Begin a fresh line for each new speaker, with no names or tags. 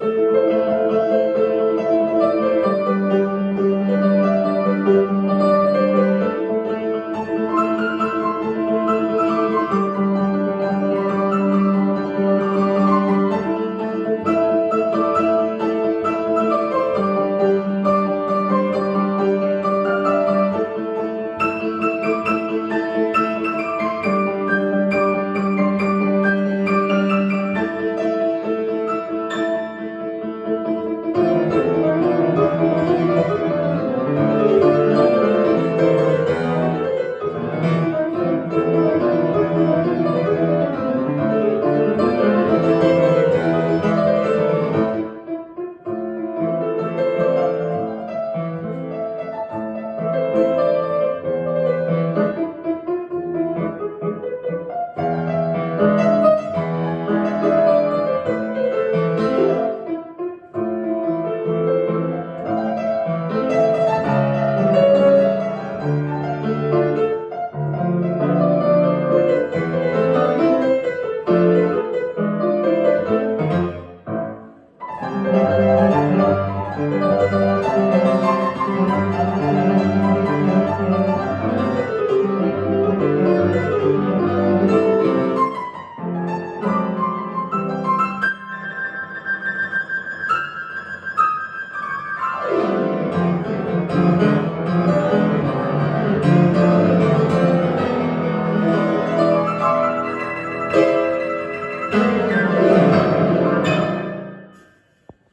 Thank you. Música